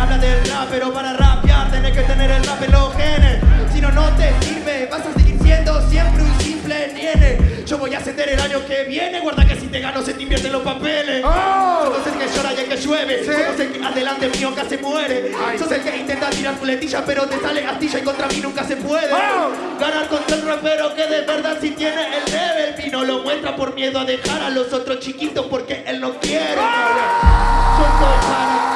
Habla del rap, pero para rapear tenés que tener el rap en los genes. Si no, no te sirve, vas a seguir siendo siempre un simple niene. Yo voy a ascender el año que viene, guarda que si te gano se te invierten los papeles. ¡Oh! Sos el que llora y el que llueve, Sí. sos el que adelante mío casi muere. Ay. Sos el que intenta tirar puletilla, pero te sale astilla y contra mí nunca se puede. ¡Oh! Ganar contra el rapero que de verdad sí tiene el level y no lo muestra por miedo a dejar a los otros chiquitos porque él no quiere. Yo soy para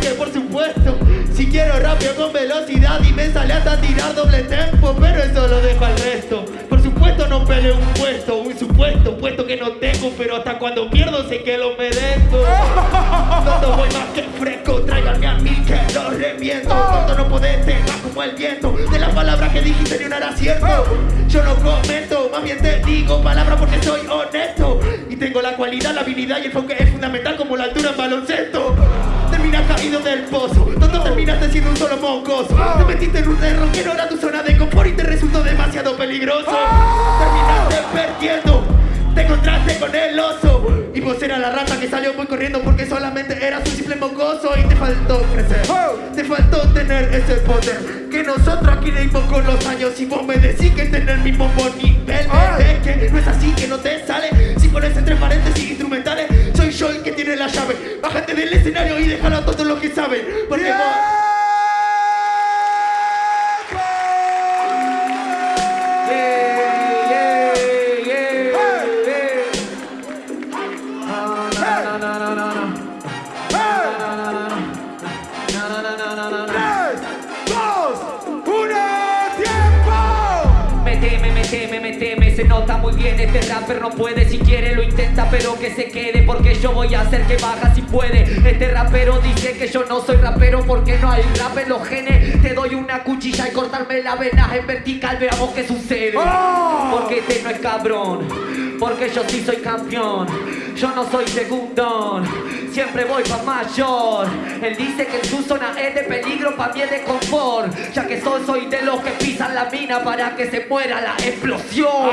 que por supuesto, si quiero rápido con velocidad y me sale hasta tirar doble tempo, pero eso lo dejo al resto. Por supuesto no peleo un puesto, un supuesto puesto que no tengo, pero hasta cuando pierdo sé que lo merezco. Cuando voy más que fresco, tráiganme a mí que lo reviento. Cuando no podés, te vas como el viento. De las palabras que dijiste ni una era cierto. Yo no comento, más bien te digo palabras porque soy honesto. Y tengo la cualidad, la habilidad y el enfoque es fundamental como la altura en baloncesto. Terminas caído del pozo, tonto terminaste siendo un solo mocoso. Te metiste en un error que no era tu zona de confort y te resultó demasiado peligroso. Terminaste perdiendo. Te encontraste con el oso Y vos eras la rata que salió muy corriendo Porque solamente eras un simple mocoso Y te faltó crecer Te faltó tener ese poder Que nosotros aquí le dimos con los años Y vos me decís que tener el mismo nivel. Es que no es así, que no te sale Si pones entre paréntesis instrumentales Del escenario y déjalo a todos los que saben Porque vos... ¡Tres, se nota muy bien Este rapper no puede, si quiere lo intenta Pero que se quede porque yo voy a hacer que baja si puede. Este rapero dice que yo no soy rapero Porque no hay rap en los genes. Te doy una cuchilla y cortarme la vena en vertical Veamos qué sucede. ¡Oh! Porque este no es cabrón Porque yo sí soy campeón. Yo no soy segundón Siempre voy pa' mayor. Él dice que en su zona es de peligro Pa' mí es de confort Ya que soy, soy de los que pisan la mina Para que se muera la explosión.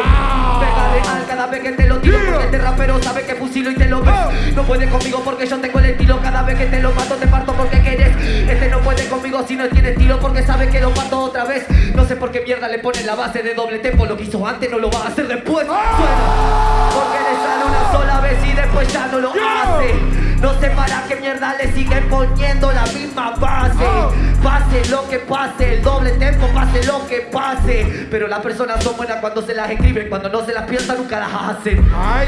Pega real cada vez que te lo tiro Porque este rapero sabe que fusilo y te lo ves. No puede conmigo porque yo tengo el estilo Cada vez que te lo mato te parto porque quieres. Este no puede conmigo si no tiene estilo Porque sabe que lo mato otra vez. No sé por qué mierda le pone la base de doble tempo Lo que hizo antes no lo va a hacer después. Suena Porque le sale una sola vez y después ya no lo hace No sé para qué mierda le siguen poniendo la misma base. Pase lo que pase, el doble tempo, pase lo que pase. Pero las personas son buenas cuando se las escriben Cuando no se las piensan nunca las hacen. ¡Ay!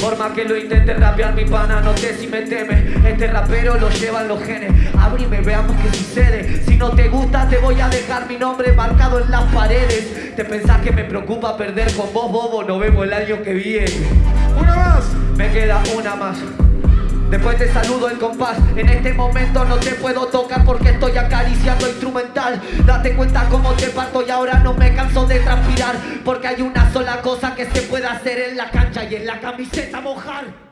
por más que lo intente rapear mi pana, no sé si me teme. Este rapero lo llevan los genes. Abrime, veamos qué sucede. Si no te gusta te voy a dejar mi nombre marcado en las paredes. ¿Te pensás que me preocupa perder con vos, bobo? Nos vemos el año que viene. ¡Una más! Me queda una más Después te saludo el compás. En este momento no te puedo tocar porque estoy acariciando instrumental. Date cuenta cómo te parto y ahora no me canso de transpirar. Porque hay una sola cosa que se puede hacer en la cancha y en la camiseta mojar